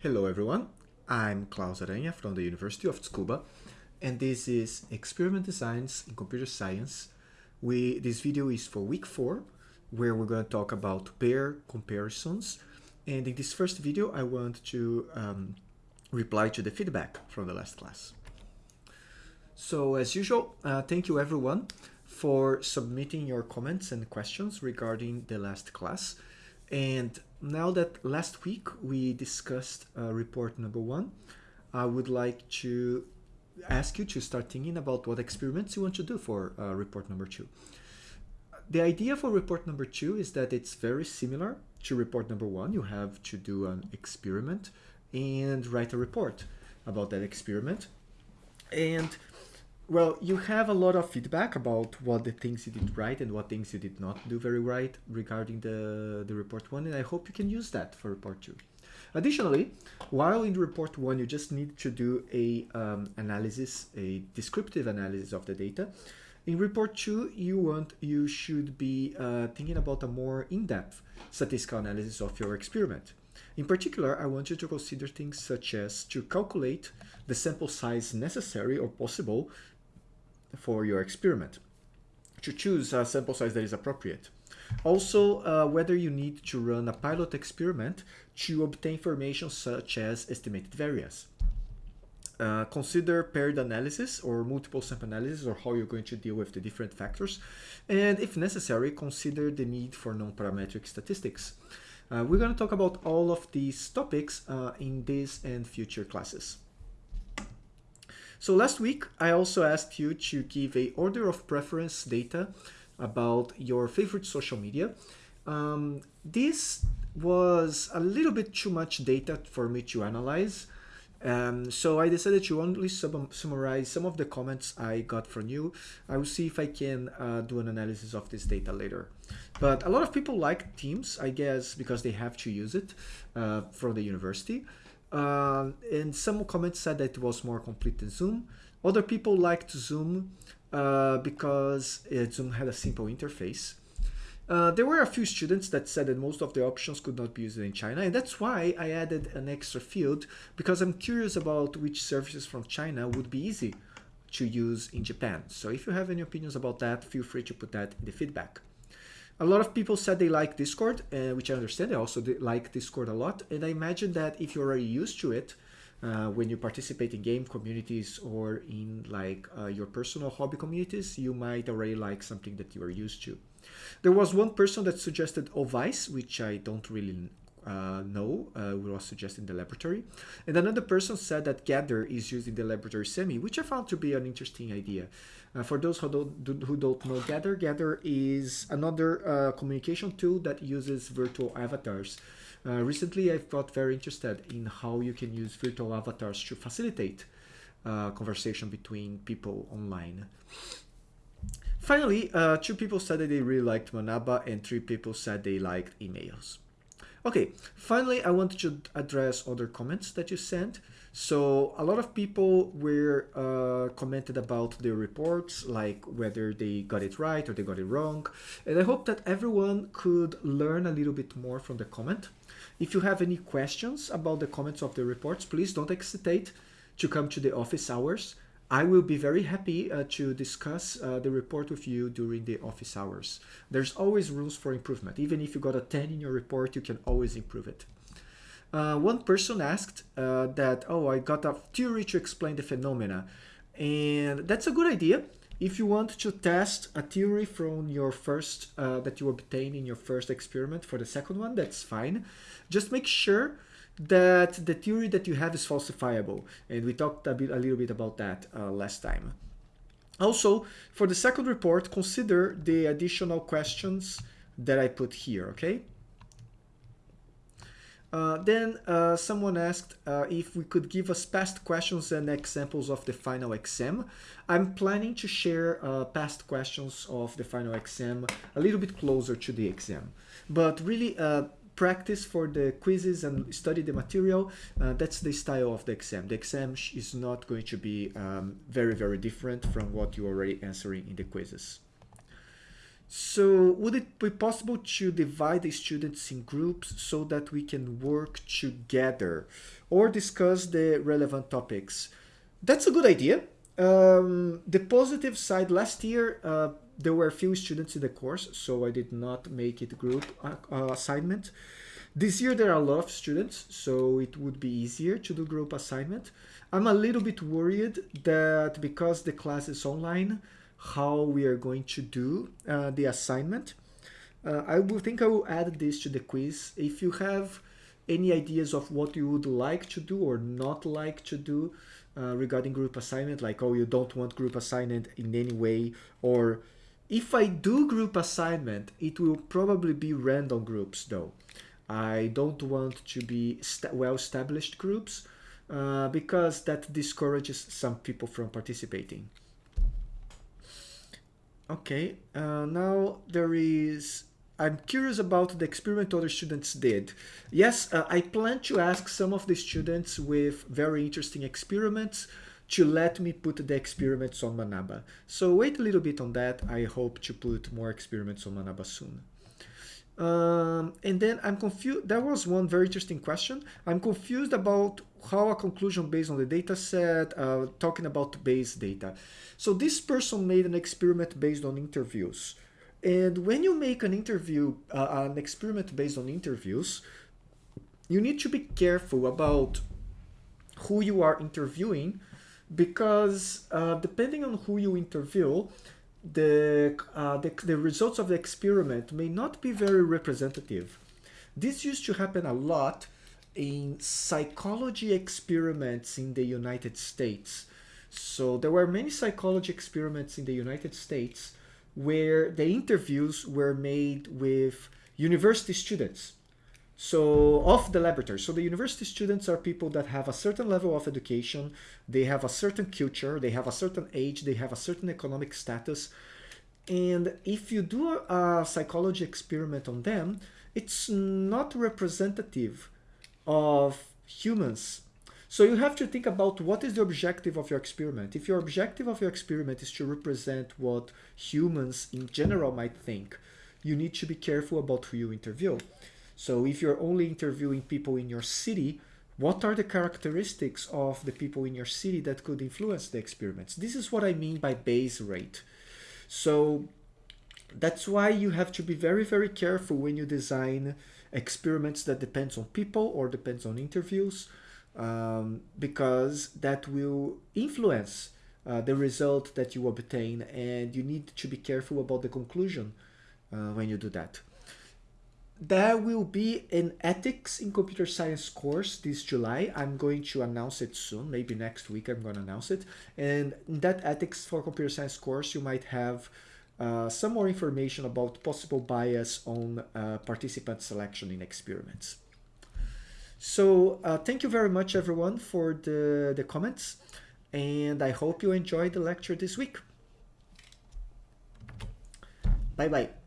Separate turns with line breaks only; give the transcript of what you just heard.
Hello everyone, I'm Claus Aranha from the University of Tsukuba and this is Experiment Designs in Computer Science. We, this video is for week 4 where we're going to talk about pair comparisons and in this first video I want to um, reply to the feedback from the last class. So as usual, uh, thank you everyone for submitting your comments and questions regarding the last class. And now that last week we discussed uh, report number one, I would like to ask you to start thinking about what experiments you want to do for uh, report number two. The idea for report number two is that it's very similar to report number one. You have to do an experiment and write a report about that experiment. And well, you have a lot of feedback about what the things you did right and what things you did not do very right regarding the, the report one, and I hope you can use that for report two. Additionally, while in report one, you just need to do a um, analysis, a descriptive analysis of the data. In report two, you want you should be uh, thinking about a more in-depth statistical analysis of your experiment. In particular, I want you to consider things such as to calculate the sample size necessary or possible for your experiment, to choose a sample size that is appropriate. Also, uh, whether you need to run a pilot experiment to obtain information such as estimated variance. Uh, consider paired analysis or multiple sample analysis or how you're going to deal with the different factors. And if necessary, consider the need for non-parametric statistics. Uh, we're going to talk about all of these topics uh, in this and future classes. So last week, I also asked you to give a order of preference data about your favorite social media. Um, this was a little bit too much data for me to analyze. Um, so I decided to only sum summarize some of the comments I got from you. I will see if I can uh, do an analysis of this data later. But a lot of people like Teams, I guess, because they have to use it uh, from the university. Uh, and some comments said that it was more complete than Zoom. Other people liked Zoom uh, because Zoom had a simple interface. Uh, there were a few students that said that most of the options could not be used in China, and that's why I added an extra field, because I'm curious about which services from China would be easy to use in Japan. So if you have any opinions about that, feel free to put that in the feedback. A lot of people said they like Discord, uh, which I understand. I also like Discord a lot. And I imagine that if you're already used to it, uh, when you participate in game communities or in like uh, your personal hobby communities, you might already like something that you are used to. There was one person that suggested Ovice, which I don't really uh, know, uh, was suggested in the laboratory. And another person said that Gather is used in the laboratory semi, which I found to be an interesting idea. Uh, for those who don't, who don't know Gather, Gather is another uh, communication tool that uses virtual avatars. Uh, recently, I've got very interested in how you can use virtual avatars to facilitate uh, conversation between people online. Finally, two people said that they really liked Manaba and three people said they liked emails. Okay, finally, I wanted to address other comments that you sent. So a lot of people were uh, commented about the reports, like whether they got it right or they got it wrong. And I hope that everyone could learn a little bit more from the comment. If you have any questions about the comments of the reports, please don't hesitate to come to the office hours. I will be very happy uh, to discuss uh, the report with you during the office hours. There's always rooms for improvement. Even if you got a 10 in your report, you can always improve it. Uh, one person asked uh, that, oh, I got a theory to explain the phenomena. And that's a good idea. If you want to test a theory from your first, uh, that you obtained in your first experiment for the second one, that's fine. Just make sure that the theory that you have is falsifiable. And we talked a, bit, a little bit about that uh, last time. Also, for the second report, consider the additional questions that I put here, okay? Uh, then uh, someone asked uh, if we could give us past questions and examples of the final exam. I'm planning to share uh, past questions of the final exam a little bit closer to the exam. But really, uh, practice for the quizzes and study the material, uh, that's the style of the exam. The exam is not going to be um, very, very different from what you're already answering in the quizzes. So would it be possible to divide the students in groups so that we can work together or discuss the relevant topics? That's a good idea. Um, the positive side, last year uh, there were a few students in the course, so I did not make it group uh, uh, assignment. This year there are a lot of students, so it would be easier to do group assignment. I'm a little bit worried that because the class is online, how we are going to do uh, the assignment. Uh, I will think I will add this to the quiz. If you have any ideas of what you would like to do or not like to do uh, regarding group assignment, like, oh, you don't want group assignment in any way, or if I do group assignment, it will probably be random groups though. I don't want to be well-established groups uh, because that discourages some people from participating. Okay, uh, now there is, I'm curious about the experiment other students did. Yes, uh, I plan to ask some of the students with very interesting experiments to let me put the experiments on Manaba. So wait a little bit on that. I hope to put more experiments on Manaba soon. Um, and then I'm confused. There was one very interesting question. I'm confused about how a conclusion based on the data set, uh, talking about base data. So this person made an experiment based on interviews. And when you make an interview, uh, an experiment based on interviews, you need to be careful about who you are interviewing because uh, depending on who you interview, the, uh, the, the results of the experiment may not be very representative. This used to happen a lot in psychology experiments in the United States. So there were many psychology experiments in the United States where the interviews were made with university students. So of the laboratory. So the university students are people that have a certain level of education, they have a certain culture, they have a certain age, they have a certain economic status. And if you do a psychology experiment on them, it's not representative of humans so you have to think about what is the objective of your experiment. If your objective of your experiment is to represent what humans in general might think, you need to be careful about who you interview. So if you're only interviewing people in your city, what are the characteristics of the people in your city that could influence the experiments? This is what I mean by base rate. So that's why you have to be very, very careful when you design experiments that depends on people or depends on interviews um, because that will influence uh, the result that you obtain and you need to be careful about the conclusion uh, when you do that. There will be an ethics in computer science course this July. I'm going to announce it soon, maybe next week I'm going to announce it. And in that ethics for computer science course, you might have uh, some more information about possible bias on uh, participant selection in experiments. So uh, thank you very much everyone for the, the comments and I hope you enjoyed the lecture this week. Bye bye.